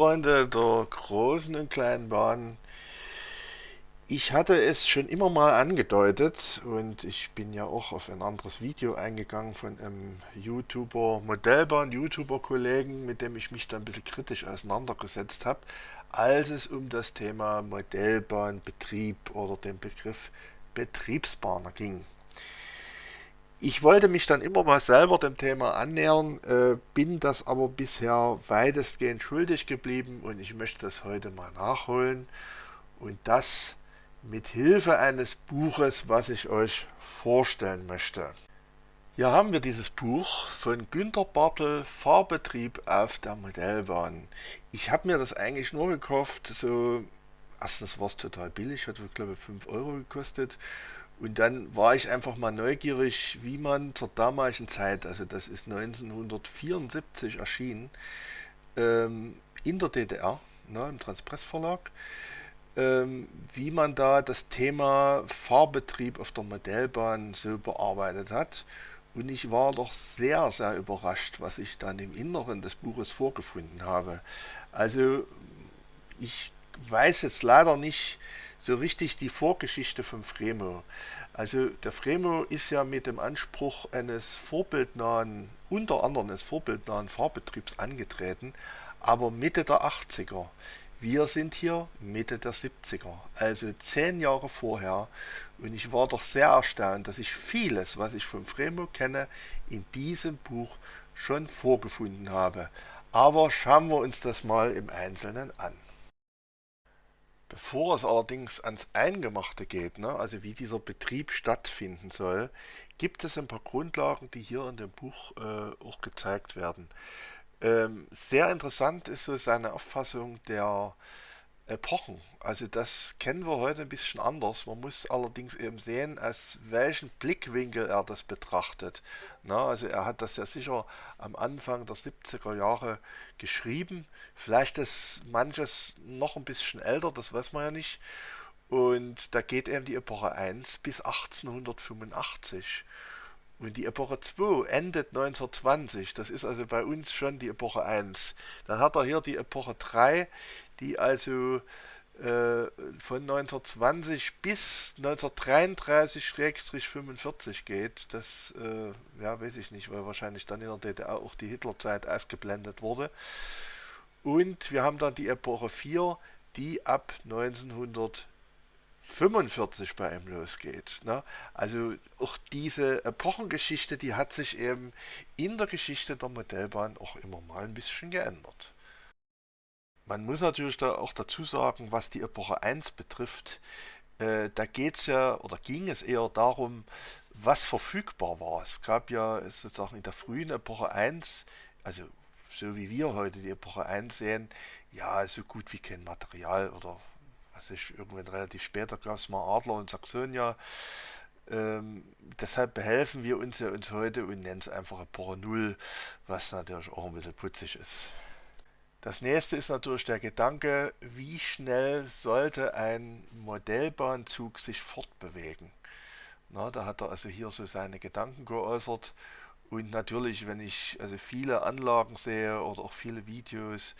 Freunde der großen und kleinen Bahn, ich hatte es schon immer mal angedeutet und ich bin ja auch auf ein anderes Video eingegangen von einem YouTuber, Modellbahn-YouTuber-Kollegen, mit dem ich mich da ein bisschen kritisch auseinandergesetzt habe, als es um das Thema Modellbahnbetrieb oder den Begriff Betriebsbahner ging. Ich wollte mich dann immer mal selber dem Thema annähern, äh, bin das aber bisher weitestgehend schuldig geblieben und ich möchte das heute mal nachholen und das mit Hilfe eines Buches, was ich euch vorstellen möchte. Hier haben wir dieses Buch von Günter Bartel, Fahrbetrieb auf der Modellbahn. Ich habe mir das eigentlich nur gekauft, so erstens war es total billig, hat glaube ich 5 Euro gekostet und dann war ich einfach mal neugierig, wie man zur damaligen Zeit, also das ist 1974 erschienen, ähm, in der DDR, ne, im Transpress Verlag, ähm, wie man da das Thema Fahrbetrieb auf der Modellbahn so bearbeitet hat. Und ich war doch sehr, sehr überrascht, was ich dann im Inneren des Buches vorgefunden habe. Also ich weiß jetzt leider nicht, so richtig die Vorgeschichte von Fremo. Also der Fremo ist ja mit dem Anspruch eines vorbildnahen, unter anderem eines vorbildnahen Fahrbetriebs angetreten, aber Mitte der 80er. Wir sind hier Mitte der 70er, also zehn Jahre vorher. Und ich war doch sehr erstaunt, dass ich vieles, was ich von Fremo kenne, in diesem Buch schon vorgefunden habe. Aber schauen wir uns das mal im Einzelnen an. Bevor es allerdings ans Eingemachte geht, ne, also wie dieser Betrieb stattfinden soll, gibt es ein paar Grundlagen, die hier in dem Buch äh, auch gezeigt werden. Ähm, sehr interessant ist so seine Auffassung der Epochen. Also das kennen wir heute ein bisschen anders. Man muss allerdings eben sehen, aus welchem Blickwinkel er das betrachtet. Na, also er hat das ja sicher am Anfang der 70er Jahre geschrieben. Vielleicht ist manches noch ein bisschen älter, das weiß man ja nicht. Und da geht eben die Epoche 1 bis 1885. Und die Epoche 2 endet 1920. Das ist also bei uns schon die Epoche 1. Dann hat er hier die Epoche 3, die also äh, von 1920 bis 1933-45 geht. Das, äh, ja, weiß ich nicht, weil wahrscheinlich dann in der DDR auch die Hitlerzeit ausgeblendet wurde. Und wir haben dann die Epoche 4, die ab 1900 45 bei ihm losgeht. Ne? Also auch diese Epochengeschichte, die hat sich eben in der Geschichte der Modellbahn auch immer mal ein bisschen geändert. Man muss natürlich da auch dazu sagen, was die Epoche 1 betrifft, äh, da geht es ja oder ging es eher darum, was verfügbar war. Es gab ja sozusagen in der frühen Epoche 1, also so wie wir heute die Epoche 1 sehen, ja, so gut wie kein Material oder was ich irgendwann relativ später gab es mal Adler und Saxonia. Ähm, deshalb behelfen wir uns ja uns heute und nennen es einfach Epoche 0, was natürlich auch ein bisschen putzig ist. Das nächste ist natürlich der Gedanke, wie schnell sollte ein Modellbahnzug sich fortbewegen. Na, da hat er also hier so seine Gedanken geäußert. Und natürlich, wenn ich also viele Anlagen sehe oder auch viele Videos,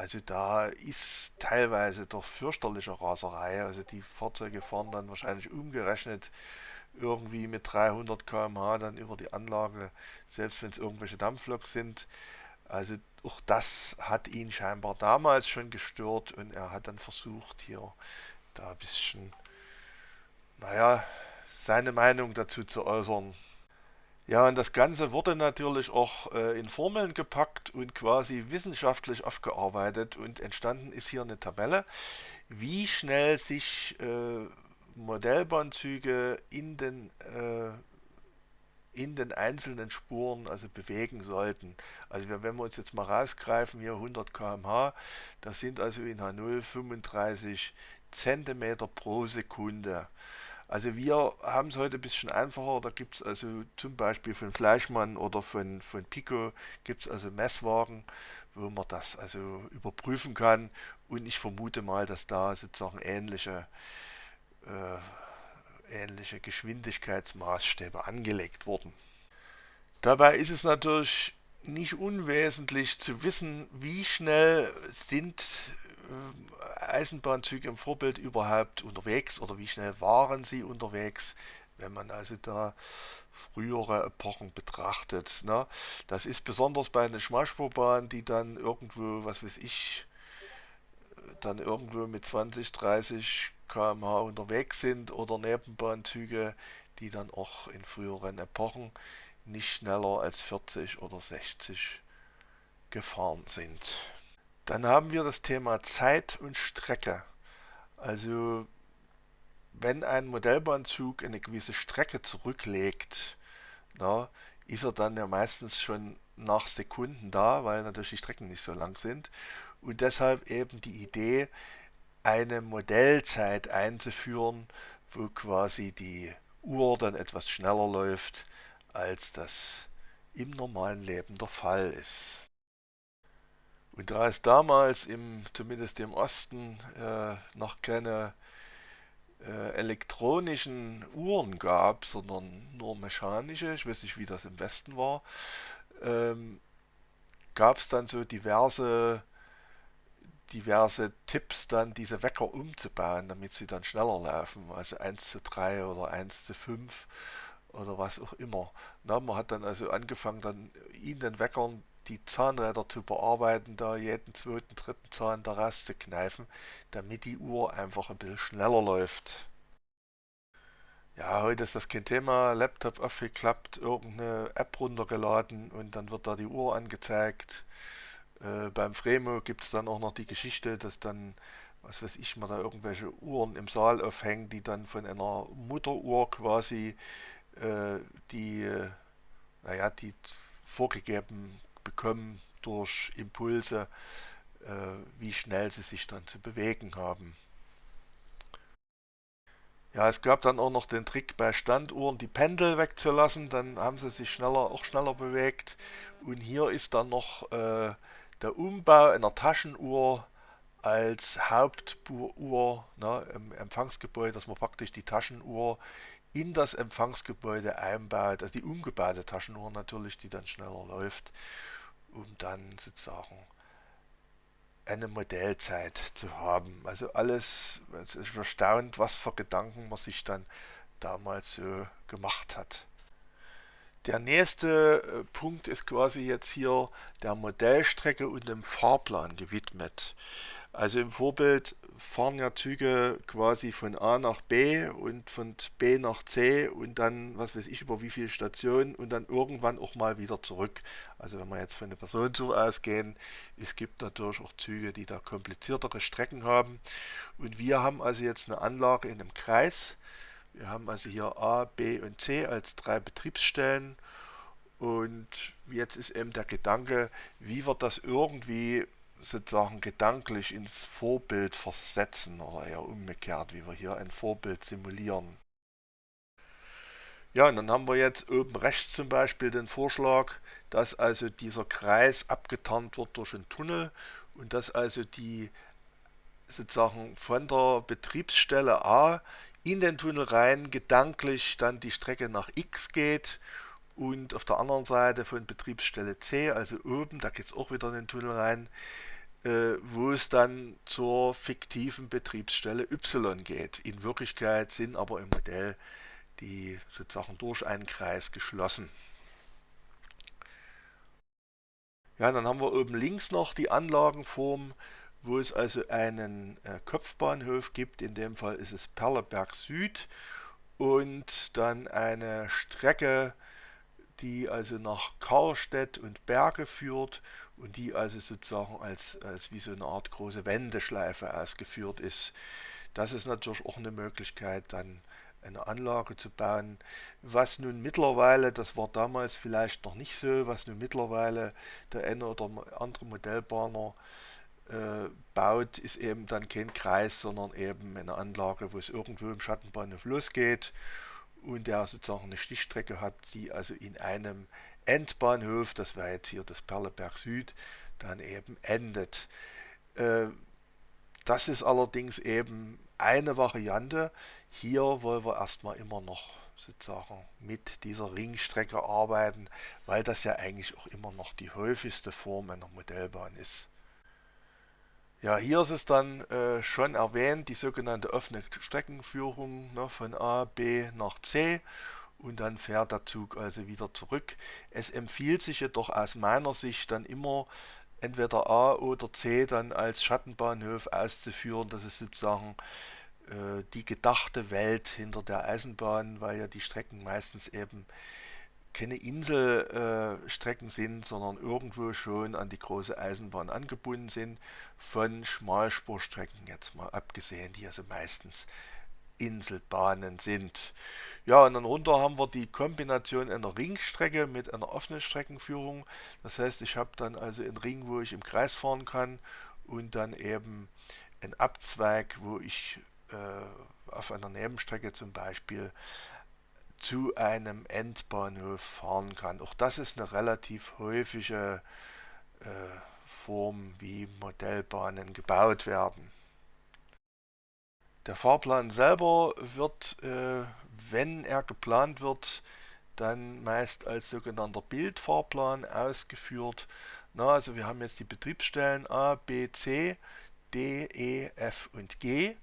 also da ist teilweise doch fürchterliche Raserei. Also die Fahrzeuge fahren dann wahrscheinlich umgerechnet irgendwie mit 300 km/h dann über die Anlage, selbst wenn es irgendwelche Dampfloks sind. Also auch das hat ihn scheinbar damals schon gestört und er hat dann versucht hier da ein bisschen, naja, seine Meinung dazu zu äußern. Ja, und das Ganze wurde natürlich auch äh, in Formeln gepackt und quasi wissenschaftlich aufgearbeitet und entstanden ist hier eine Tabelle, wie schnell sich äh, Modellbahnzüge in den, äh, in den einzelnen Spuren also bewegen sollten. Also wenn wir uns jetzt mal rausgreifen, hier 100 km/h, das sind also in H0 35 cm pro Sekunde. Also wir haben es heute ein bisschen einfacher. Da gibt es also zum Beispiel von Fleischmann oder von, von Pico gibt es also Messwagen, wo man das also überprüfen kann. Und ich vermute mal, dass da sozusagen ähnliche, äh, ähnliche Geschwindigkeitsmaßstäbe angelegt wurden. Dabei ist es natürlich nicht unwesentlich zu wissen, wie schnell sind Eisenbahnzüge im Vorbild überhaupt unterwegs oder wie schnell waren sie unterwegs, wenn man also da frühere Epochen betrachtet. Ne? Das ist besonders bei einer Schmalspurbahn, die dann irgendwo, was weiß ich, dann irgendwo mit 20, 30 km/h unterwegs sind oder Nebenbahnzüge, die dann auch in früheren Epochen nicht schneller als 40 oder 60 gefahren sind. Dann haben wir das Thema Zeit und Strecke. Also wenn ein Modellbahnzug eine gewisse Strecke zurücklegt, na, ist er dann ja meistens schon nach Sekunden da, weil natürlich die Strecken nicht so lang sind. Und deshalb eben die Idee, eine Modellzeit einzuführen, wo quasi die Uhr dann etwas schneller läuft, als das im normalen Leben der Fall ist. Und da es damals im, zumindest im Osten äh, noch keine äh, elektronischen Uhren gab, sondern nur mechanische, ich weiß nicht wie das im Westen war, ähm, gab es dann so diverse diverse Tipps dann diese Wecker umzubauen, damit sie dann schneller laufen, also 1 zu 3 oder 1 zu 5 oder was auch immer. Na, man hat dann also angefangen, dann in den Weckern die Zahnräder zu bearbeiten, da jeden zweiten, dritten Zahn da rauszukneifen, damit die Uhr einfach ein bisschen schneller läuft. Ja, heute ist das kein Thema. Laptop aufgeklappt, irgendeine App runtergeladen und dann wird da die Uhr angezeigt. Äh, beim Fremo gibt es dann auch noch die Geschichte, dass dann, was weiß ich, man da irgendwelche Uhren im Saal aufhängen, die dann von einer Mutteruhr quasi äh, die, äh, naja, die vorgegeben bekommen durch Impulse, äh, wie schnell sie sich dann zu bewegen haben. Ja, es gab dann auch noch den Trick bei Standuhren die Pendel wegzulassen, dann haben sie sich schneller, auch schneller bewegt. Und hier ist dann noch äh, der Umbau einer Taschenuhr als Hauptuhr ne, im Empfangsgebäude, dass man praktisch die Taschenuhr in das Empfangsgebäude einbaut, also die umgebaute Taschenuhr natürlich, die dann schneller läuft, um dann sozusagen eine Modellzeit zu haben. Also alles, es ist erstaunt, was für Gedanken man sich dann damals so gemacht hat. Der nächste äh, Punkt ist quasi jetzt hier der Modellstrecke und dem Fahrplan gewidmet. Also im Vorbild fahren ja Züge quasi von A nach B und von B nach C und dann, was weiß ich, über wie viele Stationen und dann irgendwann auch mal wieder zurück. Also wenn wir jetzt von der Personenzug ausgehen, es gibt natürlich auch Züge, die da kompliziertere Strecken haben. Und wir haben also jetzt eine Anlage in einem Kreis wir haben also hier A, B und C als drei Betriebsstellen und jetzt ist eben der Gedanke, wie wir das irgendwie sozusagen gedanklich ins Vorbild versetzen oder eher umgekehrt, wie wir hier ein Vorbild simulieren. Ja, und dann haben wir jetzt oben rechts zum Beispiel den Vorschlag, dass also dieser Kreis abgetarnt wird durch einen Tunnel und dass also die sozusagen von der Betriebsstelle A in den Tunnel rein gedanklich dann die Strecke nach X geht und auf der anderen Seite von Betriebsstelle C, also oben, da geht es auch wieder in den Tunnel rein, äh, wo es dann zur fiktiven Betriebsstelle Y geht. In Wirklichkeit sind aber im Modell die sozusagen durch einen Kreis geschlossen. Ja, dann haben wir oben links noch die Anlagenform wo es also einen äh, Kopfbahnhof gibt, in dem Fall ist es Perleberg Süd und dann eine Strecke, die also nach Karlstedt und Berge führt und die also sozusagen als, als wie so eine Art große Wendeschleife ausgeführt ist. Das ist natürlich auch eine Möglichkeit, dann eine Anlage zu bauen, was nun mittlerweile, das war damals vielleicht noch nicht so, was nun mittlerweile der eine oder andere Modellbahner äh, baut, ist eben dann kein Kreis, sondern eben eine Anlage, wo es irgendwo im Schattenbahnhof losgeht und der sozusagen eine Stichstrecke hat, die also in einem Endbahnhof, das wäre jetzt hier das Perleberg Süd, dann eben endet. Äh, das ist allerdings eben eine Variante. Hier wollen wir erstmal immer noch sozusagen mit dieser Ringstrecke arbeiten, weil das ja eigentlich auch immer noch die häufigste Form einer Modellbahn ist. Ja, hier ist es dann äh, schon erwähnt, die sogenannte offene Streckenführung ne, von A, B nach C und dann fährt der Zug also wieder zurück. Es empfiehlt sich jedoch aus meiner Sicht dann immer entweder A oder C dann als Schattenbahnhof auszuführen. Das ist sozusagen äh, die gedachte Welt hinter der Eisenbahn, weil ja die Strecken meistens eben keine Inselstrecken äh, sind, sondern irgendwo schon an die große Eisenbahn angebunden sind, von Schmalspurstrecken jetzt mal abgesehen, die also meistens Inselbahnen sind. Ja, und dann runter haben wir die Kombination einer Ringstrecke mit einer offenen Streckenführung. Das heißt, ich habe dann also einen Ring, wo ich im Kreis fahren kann und dann eben einen Abzweig, wo ich äh, auf einer Nebenstrecke zum Beispiel zu einem Endbahnhof fahren kann. Auch das ist eine relativ häufige äh, Form, wie Modellbahnen gebaut werden. Der Fahrplan selber wird, äh, wenn er geplant wird, dann meist als sogenannter Bildfahrplan ausgeführt. Na, also wir haben jetzt die Betriebsstellen A, B, C, D, E, F und G.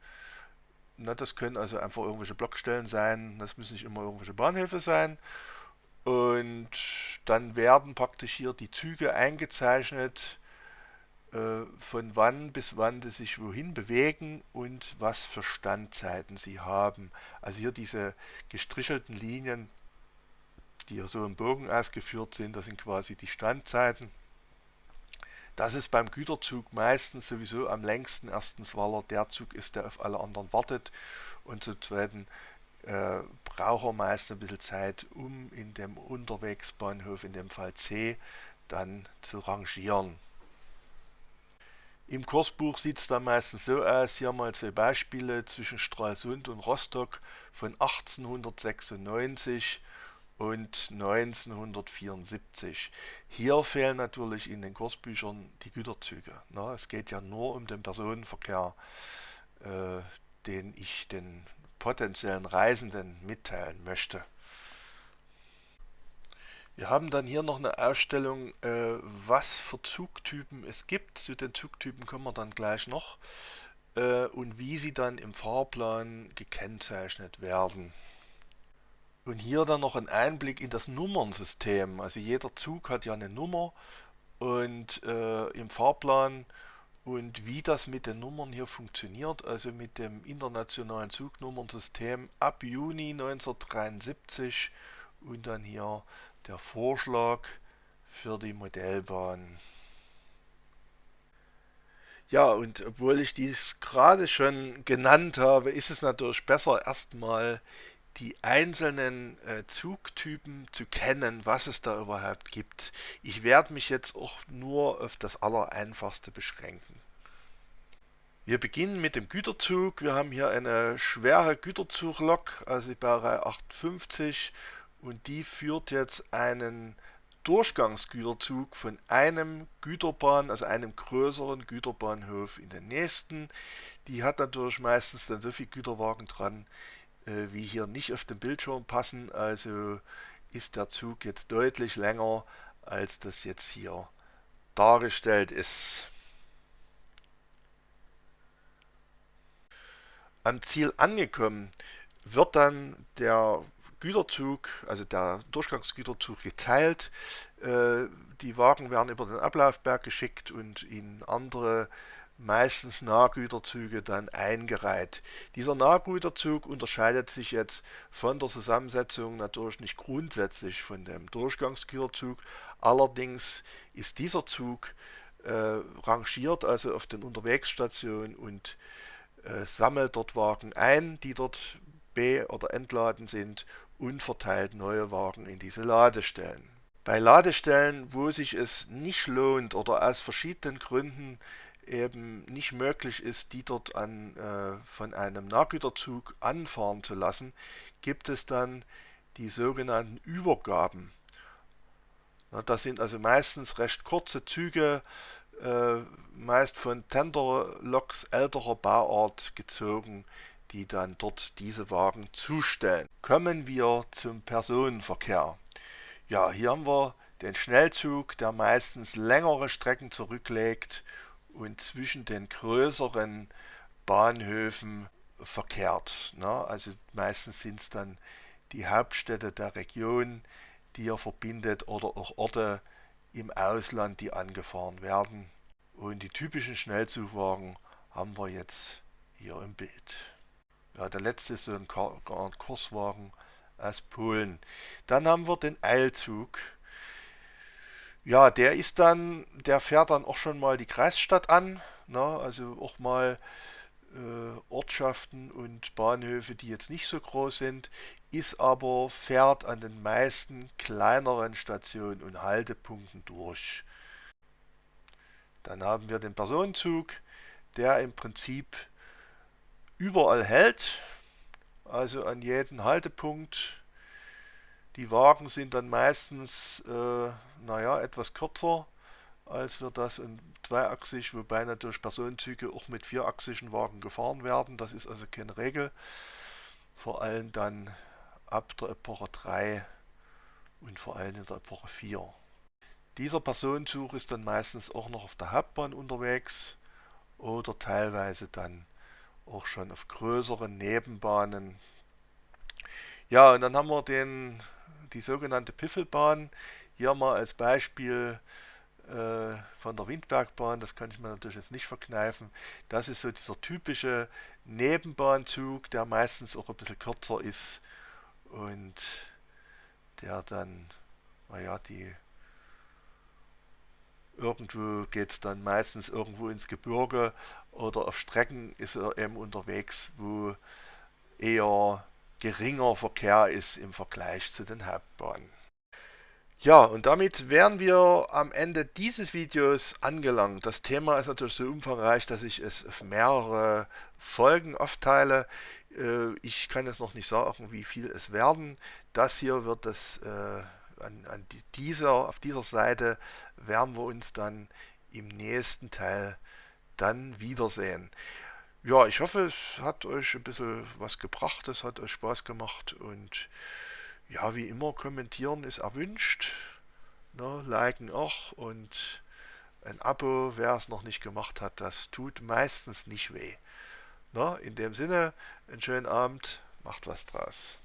Na, das können also einfach irgendwelche Blockstellen sein, das müssen nicht immer irgendwelche Bahnhöfe sein. Und dann werden praktisch hier die Züge eingezeichnet, äh, von wann bis wann sie sich wohin bewegen und was für Standzeiten sie haben. Also hier diese gestrichelten Linien, die hier so im Bogen ausgeführt sind, das sind quasi die Standzeiten. Das ist beim Güterzug meistens sowieso am längsten. Erstens, weil er der Zug ist, der auf alle anderen wartet. Und zum Zweiten äh, braucht er meist ein bisschen Zeit, um in dem Unterwegsbahnhof, in dem Fall C, dann zu rangieren. Im Kursbuch sieht es dann meistens so aus, hier mal zwei Beispiele zwischen Stralsund und Rostock von 1896 und 1974. Hier fehlen natürlich in den Kursbüchern die Güterzüge. Na, es geht ja nur um den Personenverkehr, äh, den ich den potenziellen Reisenden mitteilen möchte. Wir haben dann hier noch eine Ausstellung, äh, was für Zugtypen es gibt. Zu den Zugtypen kommen wir dann gleich noch. Äh, und wie sie dann im Fahrplan gekennzeichnet werden. Und hier dann noch ein Einblick in das Nummernsystem. Also jeder Zug hat ja eine Nummer und äh, im Fahrplan und wie das mit den Nummern hier funktioniert, also mit dem internationalen Zugnummernsystem ab Juni 1973 und dann hier der Vorschlag für die Modellbahn. Ja, und obwohl ich dies gerade schon genannt habe, ist es natürlich besser erstmal die einzelnen äh, Zugtypen zu kennen, was es da überhaupt gibt. Ich werde mich jetzt auch nur auf das Allereinfachste beschränken. Wir beginnen mit dem Güterzug. Wir haben hier eine schwere Güterzuglok, also die Baureihe 58 und die führt jetzt einen Durchgangsgüterzug von einem Güterbahn, also einem größeren Güterbahnhof in den nächsten. Die hat natürlich meistens dann so viel Güterwagen dran, wie hier nicht auf den Bildschirm passen. Also ist der Zug jetzt deutlich länger, als das jetzt hier dargestellt ist. Am Ziel angekommen wird dann der Güterzug, also der Durchgangsgüterzug geteilt. Äh, die Wagen werden über den Ablaufberg geschickt und in andere meistens Nahgüterzüge dann eingereiht. Dieser Nahgüterzug unterscheidet sich jetzt von der Zusammensetzung natürlich nicht grundsätzlich von dem Durchgangsgüterzug. Allerdings ist dieser Zug äh, rangiert also auf den Unterwegsstationen und äh, sammelt dort Wagen ein, die dort be- oder entladen sind und verteilt neue Wagen in diese Ladestellen. Bei Ladestellen, wo sich es nicht lohnt oder aus verschiedenen Gründen eben nicht möglich ist, die dort an, äh, von einem Nahgüterzug anfahren zu lassen, gibt es dann die sogenannten Übergaben. Na, das sind also meistens recht kurze Züge, äh, meist von Tenderloks älterer Bauart gezogen, die dann dort diese Wagen zustellen. Kommen wir zum Personenverkehr. Ja, hier haben wir den Schnellzug, der meistens längere Strecken zurücklegt und zwischen den größeren Bahnhöfen verkehrt. Ne? Also meistens sind es dann die Hauptstädte der Region, die er verbindet oder auch Orte im Ausland, die angefahren werden. Und die typischen Schnellzugwagen haben wir jetzt hier im Bild. Ja, der letzte ist so ein Kurswagen aus Polen. Dann haben wir den Eilzug. Ja, der ist dann, der fährt dann auch schon mal die Kreisstadt an. Ne? Also auch mal äh, Ortschaften und Bahnhöfe, die jetzt nicht so groß sind, ist aber, fährt an den meisten kleineren Stationen und Haltepunkten durch. Dann haben wir den Personenzug, der im Prinzip überall hält, also an jedem Haltepunkt. Die Wagen sind dann meistens, äh, naja, etwas kürzer als wir das in zweiachsig, wobei natürlich Personenzüge auch mit vierachsigen Wagen gefahren werden. Das ist also keine Regel. Vor allem dann ab der Epoche 3 und vor allem in der Epoche 4. Dieser Personenzug ist dann meistens auch noch auf der Hauptbahn unterwegs oder teilweise dann auch schon auf größeren Nebenbahnen. Ja, und dann haben wir den, die sogenannte Piffelbahn. Hier mal als Beispiel äh, von der Windbergbahn, das kann ich mir natürlich jetzt nicht verkneifen. Das ist so dieser typische Nebenbahnzug, der meistens auch ein bisschen kürzer ist und der dann, naja, die irgendwo geht es dann meistens irgendwo ins Gebirge oder auf Strecken ist er eben unterwegs, wo eher geringer Verkehr ist im Vergleich zu den Hauptbahnen. Ja, und damit wären wir am Ende dieses Videos angelangt. Das Thema ist natürlich so umfangreich, dass ich es auf mehrere Folgen aufteile. Äh, ich kann jetzt noch nicht sagen, wie viel es werden. Das hier wird es äh, an, an dieser, auf dieser Seite werden wir uns dann im nächsten Teil dann wiedersehen. Ja, ich hoffe, es hat euch ein bisschen was gebracht, es hat euch Spaß gemacht und ja, wie immer, kommentieren ist erwünscht. Ne, liken auch und ein Abo, wer es noch nicht gemacht hat, das tut meistens nicht weh. Ne, in dem Sinne, einen schönen Abend, macht was draus.